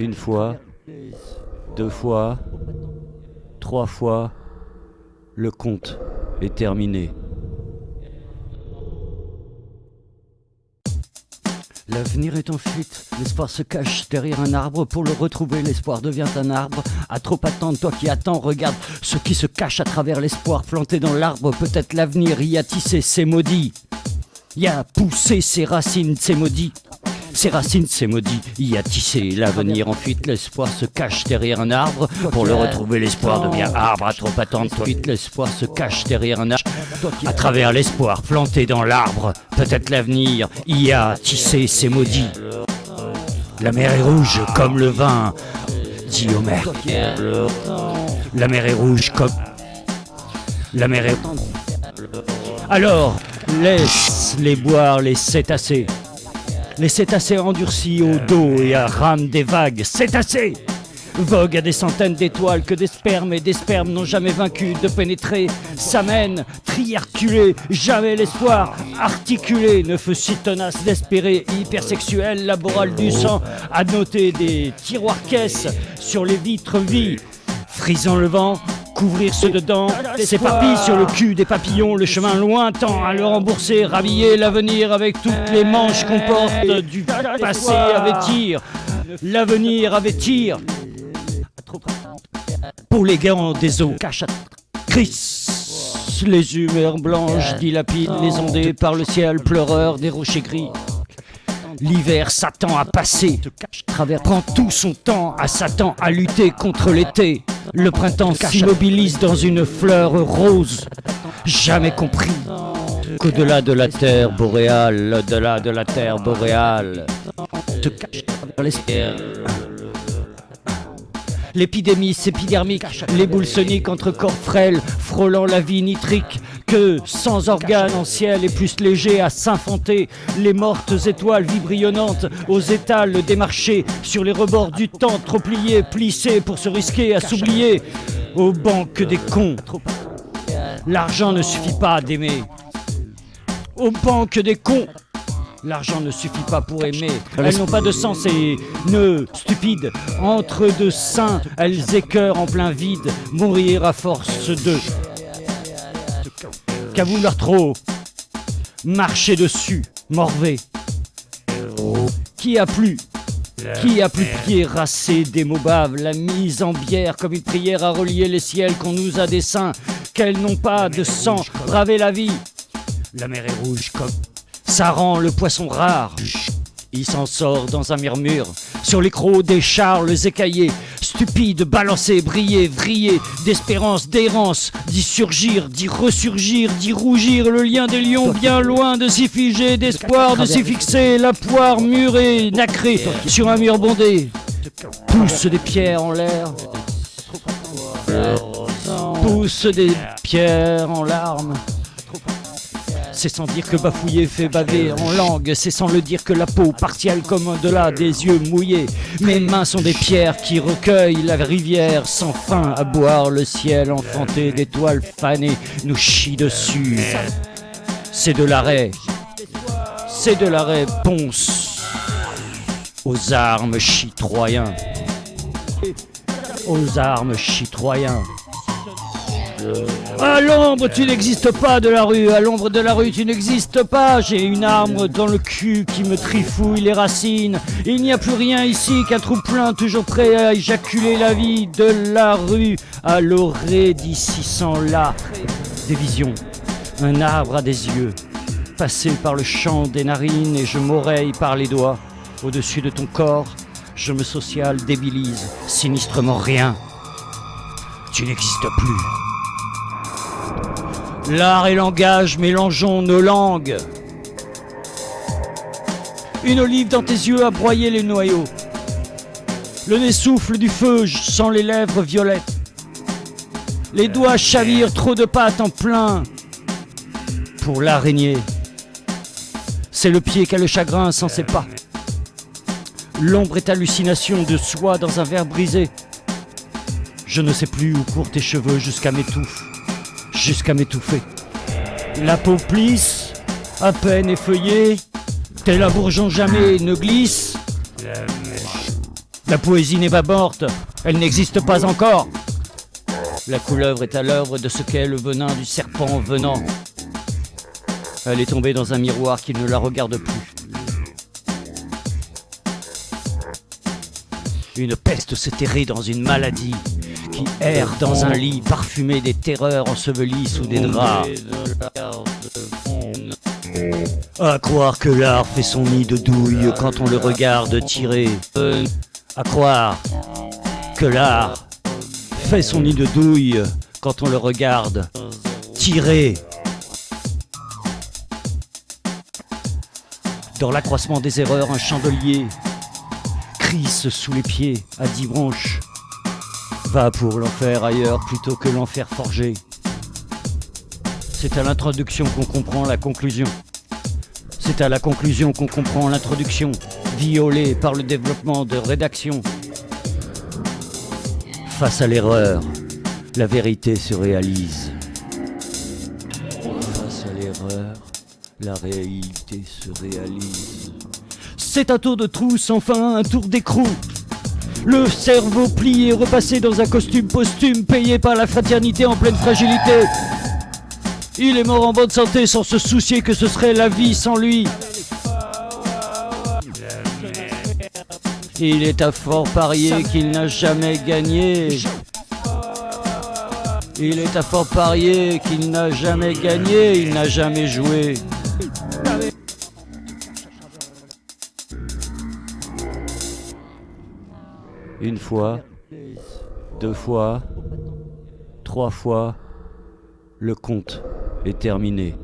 Une fois, deux fois, trois fois, le compte est terminé. L'avenir est en fuite, l'espoir se cache derrière un arbre. Pour le retrouver, l'espoir devient un arbre. À trop attendre, toi qui attends, regarde ce qui se cache à travers l'espoir planté dans l'arbre. Peut-être l'avenir y a tissé ses maudits, y a poussé ses racines, ses maudits. Ses racines, ses maudits, y a tissé l'avenir en fuite, l'espoir se cache derrière un arbre. Pour le retrouver, l'espoir devient arbre. À trop attendre, fuite, l'espoir se cache derrière un arbre. À travers l'espoir planté dans l'arbre, peut-être l'avenir y a tissé ses maudits. La mer est rouge comme le vin, dit Homer. La mer est rouge comme... La mer est... Alors, laisse-les boire les cétacés. Les cétacés endurcis au dos et à rame des vagues. Cétacés Vogue à des centaines d'étoiles que des spermes et des spermes n'ont jamais vaincu de pénétrer. S'amène, triarculé, jamais l'espoir, articulé, ne fut si tenace d'espérer, hypersexuel, laboral du sang, à noter des tiroirs caisses sur les vitres vies, frisant le vent, couvrir ceux dedans, s'éparpille sur le cul des papillons, le chemin lointain à le rembourser, rhabiller l'avenir avec toutes les manches qu'on porte du passé à vêtir, l'avenir à vêtir. Pour les gants des eaux, cache Chris, les humeurs blanches dilapident les ondées par le ciel pleureur des rochers gris. L'hiver s'attend à passer, prend tout son temps à Satan à lutter contre l'été. Le printemps s'immobilise dans une fleur rose, jamais compris qu'au-delà de la terre boréale, au-delà de la terre boréale, te cache l'espère. L'épidémie épidermique, les boules soniques entre corps frêles, frôlant la vie nitrique, que sans organes en ciel et plus léger à s'infanter, les mortes étoiles vibrillonnantes aux étals des marchés, sur les rebords du temps trop pliés, plissés pour se risquer à s'oublier, aux banques des cons. L'argent ne suffit pas d'aimer. Aux banques des cons. L'argent ne suffit pas pour aimer. Elles n'ont pas de sens et nœuds stupides. Entre deux seins, elles écœurent en plein vide. Mourir à force de. Qu'à vouloir trop. Marcher dessus, morvé. Qui a plu? Qui a plus pied rassé des mots baves, la mise en bière comme une prière à relier les ciels qu'on nous a dessins, qu'elles n'ont pas de sang, braver la vie. La mer est rouge comme ça rend le poisson rare. Il s'en sort dans un murmure, sur les crocs des charles écaillés, stupide, balancé, briller, vriller, d'espérance, d'errance, d'y surgir, d'y ressurgir, d'y rougir, le lien des lions bien loin de s'y figer, d'espoir de s'y fixer, la poire murée, nacrée, sur un mur bondé, pousse des pierres en l'air, pousse des pierres en larmes. C'est sans dire que bafouiller fait baver en langue, c'est sans le dire que la peau partielle comme au-delà des yeux mouillés. Mes mains sont des pierres qui recueillent la rivière sans fin à boire le ciel enfanté d'étoiles fanées nous chie dessus. C'est de l'arrêt, c'est de la réponse aux armes chitroyens, aux armes chitroyens. À l'ombre, tu n'existes pas de la rue. À l'ombre de la rue, tu n'existes pas. J'ai une arme dans le cul qui me trifouille les racines. Il n'y a plus rien ici qu'un trou plein, toujours prêt à éjaculer la vie de la rue. À l'orée d'ici sans là. Des visions. Un arbre à des yeux. Passé par le champ des narines et je m'oreille par les doigts. Au-dessus de ton corps, je me social débilise. Sinistrement rien. Tu n'existes plus. L'art et langage, mélangeons nos langues. Une olive dans tes yeux a broyé les noyaux. Le nez souffle du feu sans les lèvres violettes. Les doigts chavirent trop de pâtes en plein pour l'araignée. C'est le pied qu'a le chagrin sans ses pas. L'ombre est hallucination de soi dans un verre brisé. Je ne sais plus où courent tes cheveux jusqu'à mes touffes jusqu'à m'étouffer. La peau plisse, à peine effeuillée, tel un bourgeon jamais ne glisse. La poésie n'est pas morte, elle n'existe pas encore. La couleuvre est à l'œuvre de ce qu'est le venin du serpent venant. Elle est tombée dans un miroir qui ne la regarde plus. Une peste s'est terrée dans une maladie qui erre dans un lit parfumé des terreurs ensevelies sous des draps. À croire que l'art fait son nid de douille quand on le regarde tirer. À croire que l'art fait son nid de douille quand on le regarde tirer. Dans l'accroissement des erreurs, un chandelier crisse sous les pieds à dix branches. Va pour l'enfer ailleurs plutôt que l'enfer forgé. C'est à l'introduction qu'on comprend la conclusion. C'est à la conclusion qu'on comprend l'introduction, violée par le développement de rédaction. Face à l'erreur, la vérité se réalise. Face à l'erreur, la réalité se réalise. C'est un tour de trousse, enfin un tour d'écrou. Le cerveau plié, repassé dans un costume posthume, payé par la fraternité en pleine fragilité. Il est mort en bonne santé sans se soucier que ce serait la vie sans lui. Il est à fort parier qu'il n'a jamais gagné. Il est à fort parier qu'il n'a jamais gagné, il n'a jamais joué. Une fois, deux fois, trois fois, le compte est terminé.